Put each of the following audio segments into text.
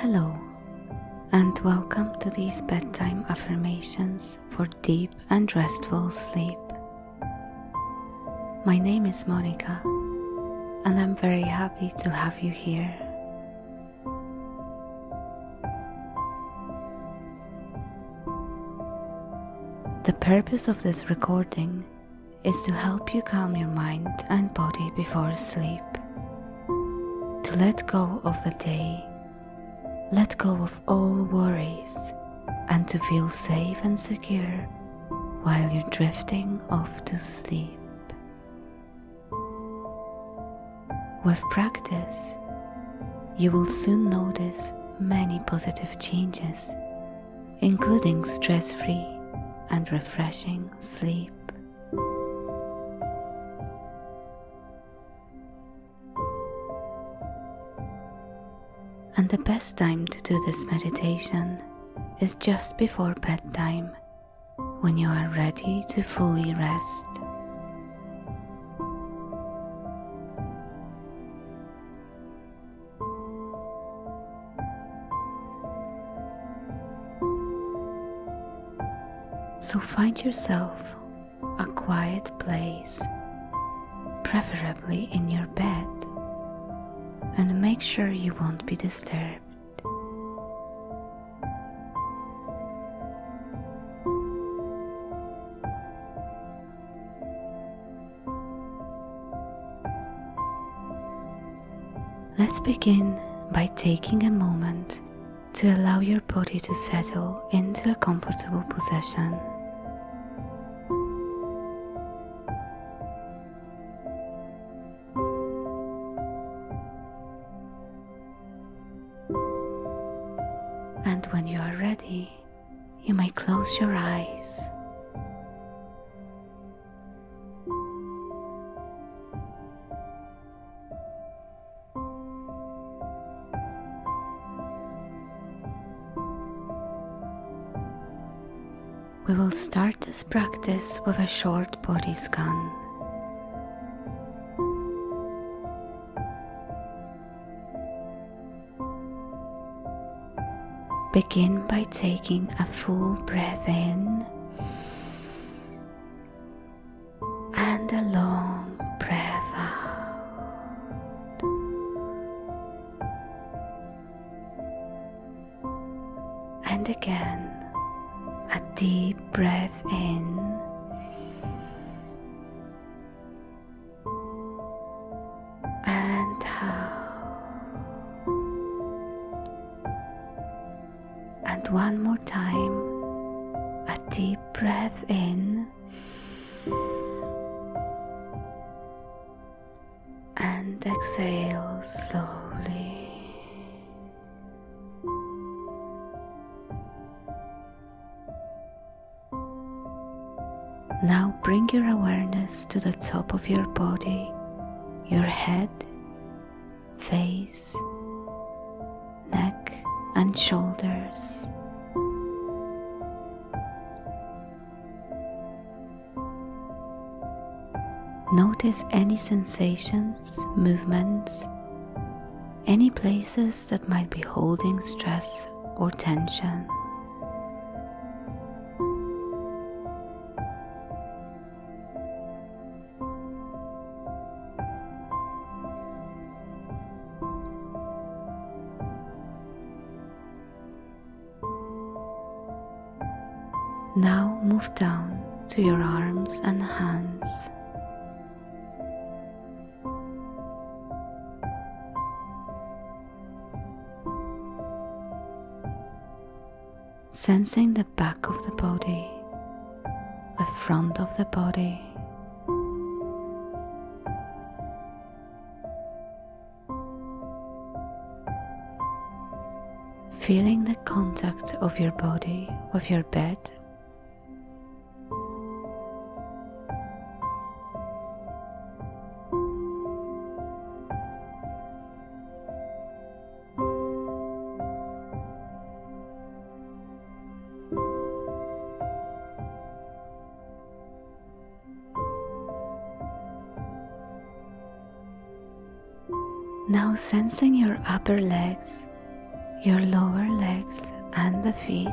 Hello, and welcome to these bedtime affirmations for deep and restful sleep. My name is Monica, and I'm very happy to have you here. The purpose of this recording is to help you calm your mind and body before sleep, to let go of the day let go of all worries and to feel safe and secure while you're drifting off to sleep. With practice, you will soon notice many positive changes, including stress free and refreshing sleep. And the best time to do this meditation is just before bedtime when you are ready to fully rest. So find yourself a quiet place, preferably in your bed and make sure you won't be disturbed. Let's begin by taking a moment to allow your body to settle into a comfortable position. And when you are ready, you may close your eyes. We will start this practice with a short body scan. Begin by taking a full breath in and a long breath out. And again, a deep breath in slowly. Now bring your awareness to the top of your body, your head, face, neck, and shoulders. Notice any sensations, movements, any places that might be holding stress or tension. Now move down to your arms and hands. Sensing the back of the body, the front of the body. Feeling the contact of your body with your bed Now sensing your upper legs, your lower legs and the feet.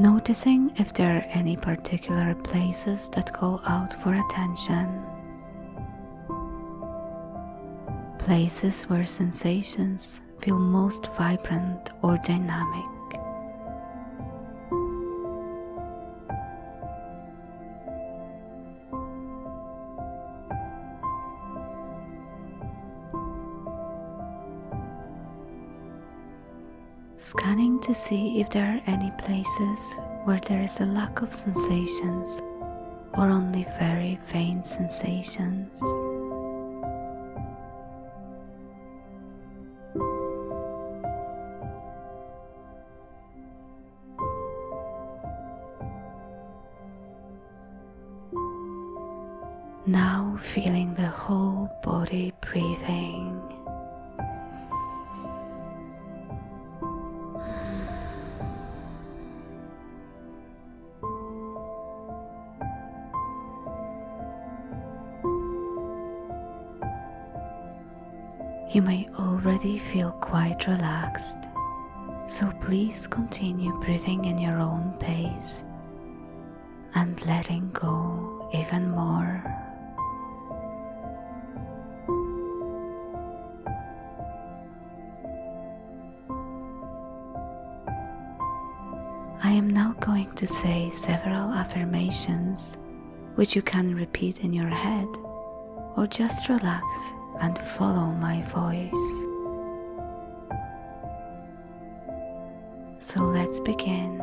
Noticing if there are any particular places that call out for attention. Places where sensations feel most vibrant or dynamic. Scanning to see if there are any places where there is a lack of sensations or only very faint sensations. Now feeling the whole body breathing. You may already feel quite relaxed, so please continue breathing in your own pace and letting go even more. To say several affirmations which you can repeat in your head or just relax and follow my voice. So let's begin.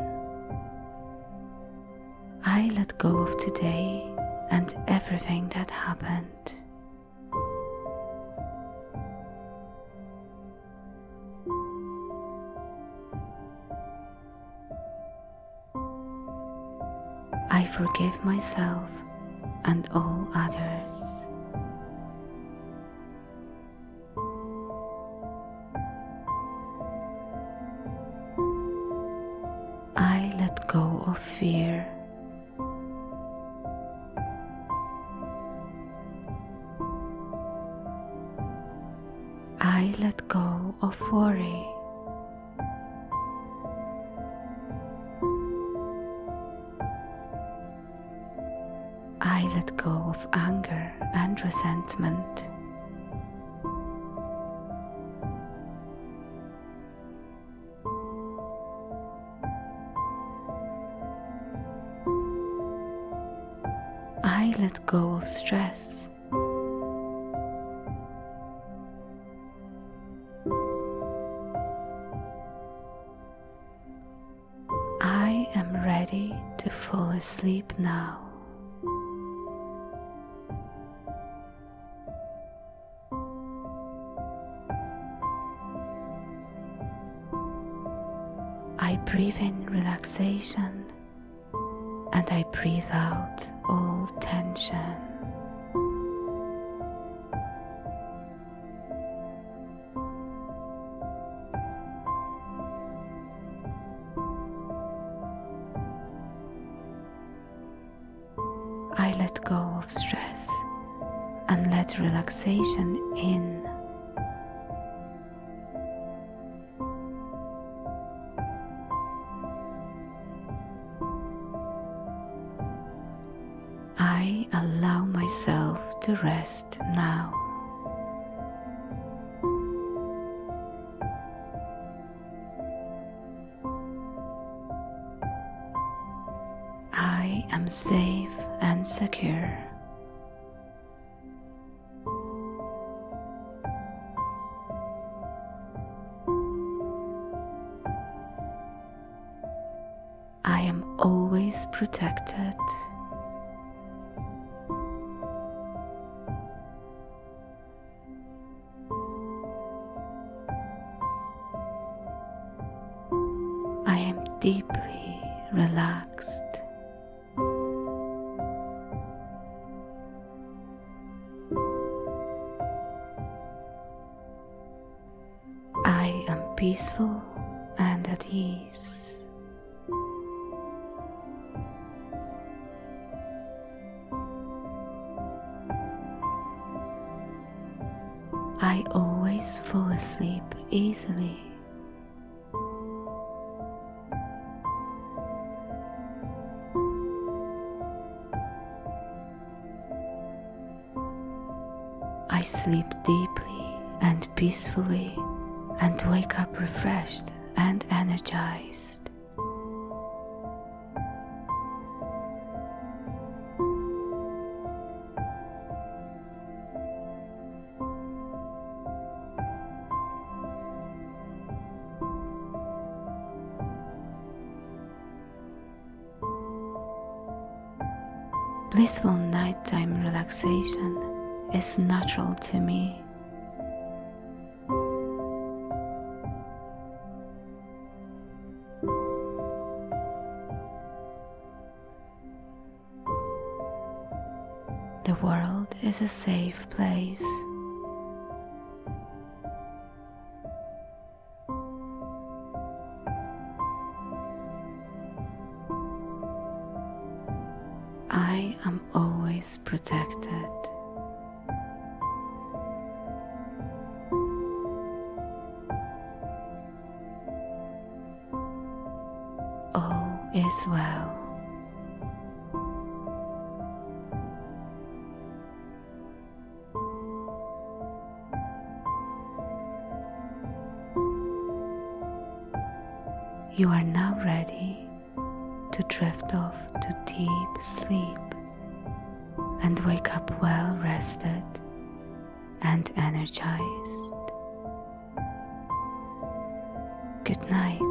I let go of today and everything that happened. I forgive myself and all others. I let go of anger and resentment. I let go of stress. I am ready to fall asleep now. Breathe in relaxation and I breathe out all tension. I let go of stress and let relaxation allow myself to rest now. I am safe and secure. I am always protected. deeply relaxed. I am peaceful and at ease. I always fall asleep easily. Sleep deeply and peacefully and wake up refreshed and energized. Blissful nighttime relaxation is natural to me. The world is a safe place. Is well. You are now ready to drift off to deep sleep and wake up well rested and energized. Good night.